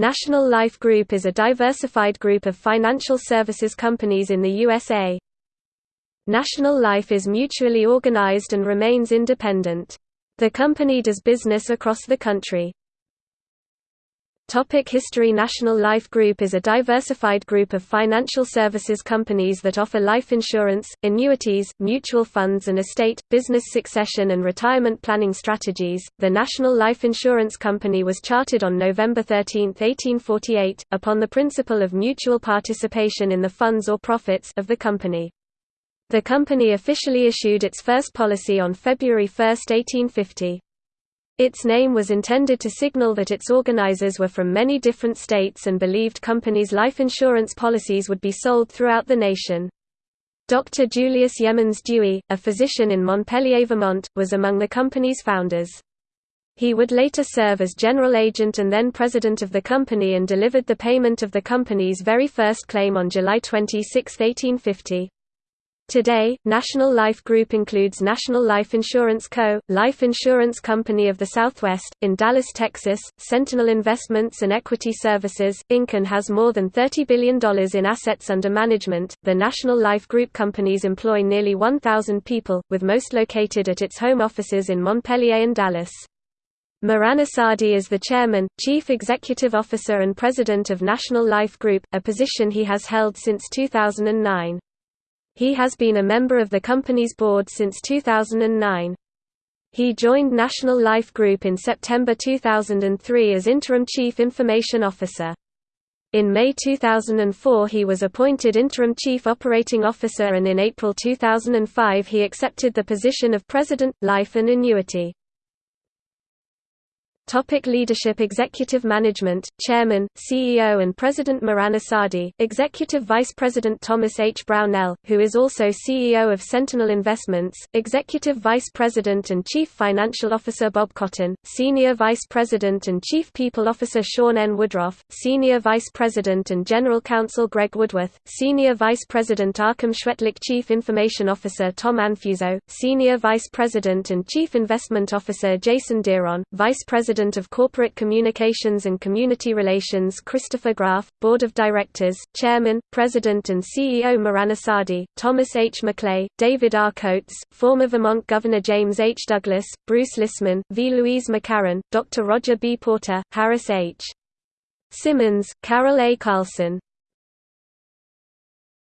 National Life Group is a diversified group of financial services companies in the USA. National Life is mutually organized and remains independent. The company does business across the country. Topic History National Life Group is a diversified group of financial services companies that offer life insurance, annuities, mutual funds and estate, business succession and retirement planning strategies. The National Life Insurance Company was chartered on November 13, 1848, upon the principle of mutual participation in the funds or profits of the company. The company officially issued its first policy on February 1, 1850. Its name was intended to signal that its organizers were from many different states and believed companies' life insurance policies would be sold throughout the nation. Dr. Julius Yemans Dewey, a physician in Montpelier, Vermont, was among the company's founders. He would later serve as general agent and then president of the company and delivered the payment of the company's very first claim on July 26, 1850. Today, National Life Group includes National Life Insurance Co., Life Insurance Company of the Southwest, in Dallas, Texas, Sentinel Investments and Equity Services, Inc. and has more than $30 billion in assets under management. The National Life Group companies employ nearly 1,000 people, with most located at its home offices in Montpelier and Dallas. Mehran Assadi is the chairman, chief executive officer and president of National Life Group, a position he has held since 2009. He has been a member of the company's board since 2009. He joined National Life Group in September 2003 as Interim Chief Information Officer. In May 2004 he was appointed Interim Chief Operating Officer and in April 2005 he accepted the position of President, Life and Annuity. Topic leadership Executive Management, Chairman, CEO and President Mehran Assadi, Executive Vice President Thomas H. Brownell, who is also CEO of Sentinel Investments, Executive Vice President and Chief Financial Officer Bob Cotton, Senior Vice President and Chief People Officer Sean N. Woodruff, Senior Vice President and General Counsel Greg Woodworth, Senior Vice President Arkham Schwetlick Chief Information Officer Tom Anfuso, Senior Vice President and Chief Investment Officer Jason Deron, Vice President President of Corporate Communications and Community Relations Christopher Graf, Board of Directors, Chairman, President and CEO Mehran Assadi, Thomas H. MacLeay, David R. Coates, former Vermont Governor James H. Douglas, Bruce Lisman, V. Louise McCarren, Dr. Roger B. Porter, Harris H. Simmons, Carol A. Carlson,